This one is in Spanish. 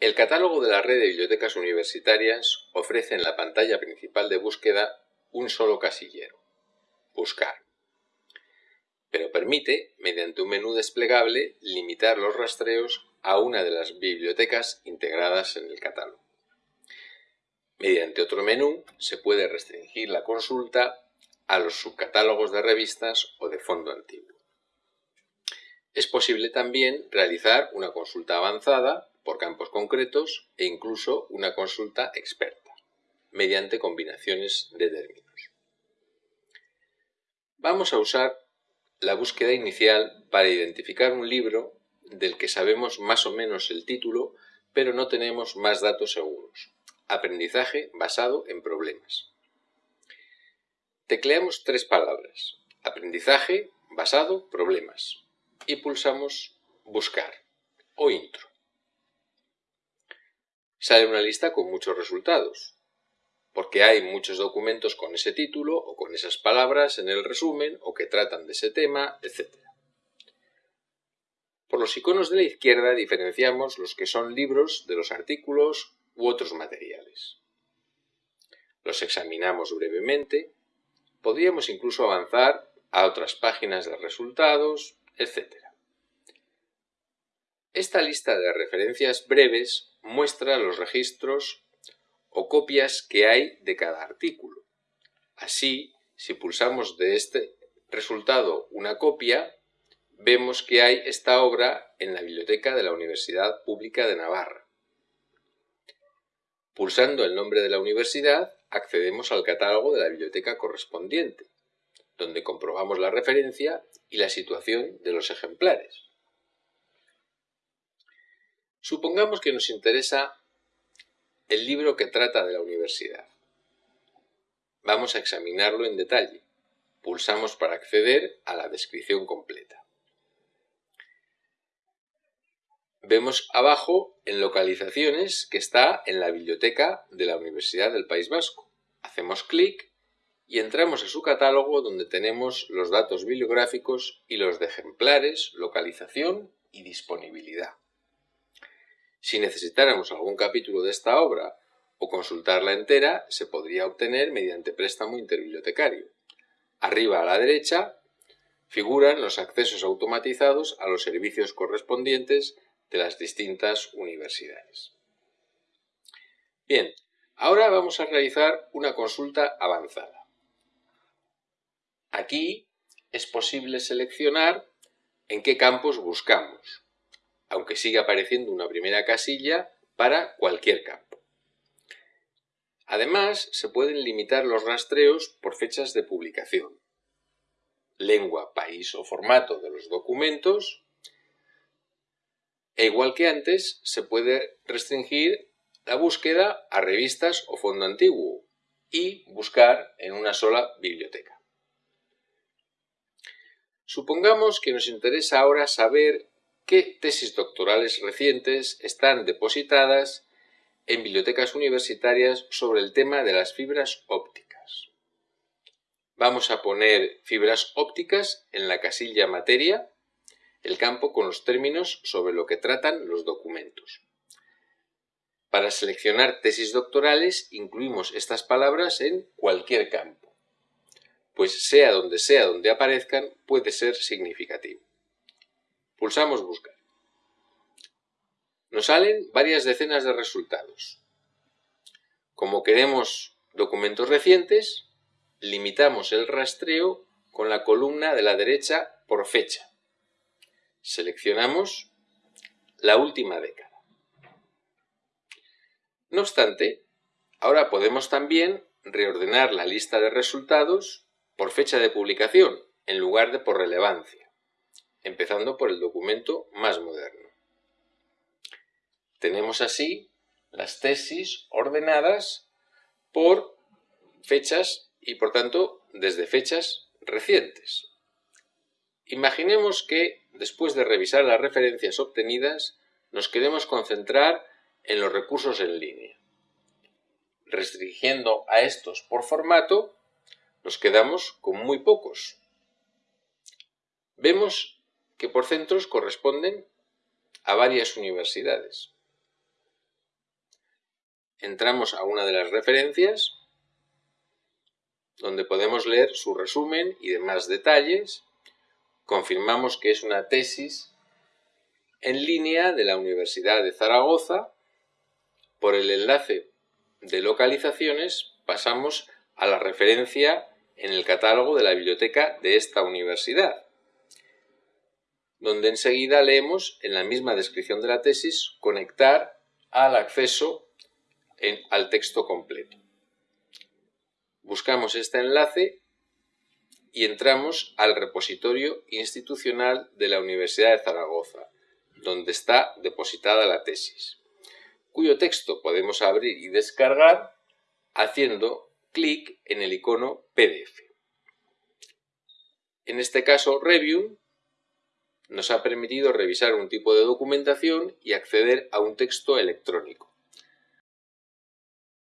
El catálogo de la red de bibliotecas universitarias ofrece en la pantalla principal de búsqueda un solo casillero, Buscar. Pero permite, mediante un menú desplegable, limitar los rastreos a una de las bibliotecas integradas en el catálogo. Mediante otro menú se puede restringir la consulta a los subcatálogos de revistas o de fondo antiguo. Es posible también realizar una consulta avanzada por campos concretos e incluso una consulta experta, mediante combinaciones de términos. Vamos a usar la búsqueda inicial para identificar un libro del que sabemos más o menos el título, pero no tenemos más datos seguros. Aprendizaje basado en problemas. Tecleamos tres palabras, aprendizaje, basado, problemas, y pulsamos buscar o intro. Sale una lista con muchos resultados, porque hay muchos documentos con ese título o con esas palabras en el resumen o que tratan de ese tema, etc. Por los iconos de la izquierda diferenciamos los que son libros de los artículos u otros materiales. Los examinamos brevemente Podríamos incluso avanzar a otras páginas de resultados, etc. Esta lista de referencias breves muestra los registros o copias que hay de cada artículo. Así, si pulsamos de este resultado una copia, vemos que hay esta obra en la biblioteca de la Universidad Pública de Navarra. Pulsando el nombre de la universidad, accedemos al catálogo de la biblioteca correspondiente, donde comprobamos la referencia y la situación de los ejemplares. Supongamos que nos interesa el libro que trata de la universidad. Vamos a examinarlo en detalle. Pulsamos para acceder a la descripción completa. Vemos abajo en localizaciones que está en la biblioteca de la Universidad del País Vasco. Hacemos clic y entramos a su catálogo donde tenemos los datos bibliográficos y los de ejemplares, localización y disponibilidad. Si necesitáramos algún capítulo de esta obra o consultarla entera, se podría obtener mediante préstamo interbibliotecario. Arriba a la derecha figuran los accesos automatizados a los servicios correspondientes de las distintas universidades. Bien, ahora vamos a realizar una consulta avanzada. Aquí es posible seleccionar en qué campos buscamos, aunque siga apareciendo una primera casilla para cualquier campo. Además, se pueden limitar los rastreos por fechas de publicación, lengua, país o formato de los documentos e igual que antes, se puede restringir la búsqueda a revistas o fondo antiguo y buscar en una sola biblioteca. Supongamos que nos interesa ahora saber qué tesis doctorales recientes están depositadas en bibliotecas universitarias sobre el tema de las fibras ópticas. Vamos a poner fibras ópticas en la casilla materia el campo con los términos sobre lo que tratan los documentos. Para seleccionar tesis doctorales incluimos estas palabras en cualquier campo, pues sea donde sea donde aparezcan puede ser significativo. Pulsamos Buscar. Nos salen varias decenas de resultados. Como queremos documentos recientes, limitamos el rastreo con la columna de la derecha por fecha Seleccionamos la última década. No obstante, ahora podemos también reordenar la lista de resultados por fecha de publicación en lugar de por relevancia, empezando por el documento más moderno. Tenemos así las tesis ordenadas por fechas y por tanto desde fechas recientes. Imaginemos que, después de revisar las referencias obtenidas, nos queremos concentrar en los recursos en línea. Restringiendo a estos por formato, nos quedamos con muy pocos. Vemos que por centros corresponden a varias universidades. entramos a una de las referencias donde podemos leer su resumen y demás detalles. Confirmamos que es una tesis en línea de la Universidad de Zaragoza. Por el enlace de localizaciones pasamos a la referencia en el catálogo de la biblioteca de esta universidad, donde enseguida leemos en la misma descripción de la tesis conectar al acceso al texto completo. Buscamos este enlace y entramos al repositorio institucional de la Universidad de Zaragoza, donde está depositada la tesis, cuyo texto podemos abrir y descargar haciendo clic en el icono PDF. En este caso, Review nos ha permitido revisar un tipo de documentación y acceder a un texto electrónico.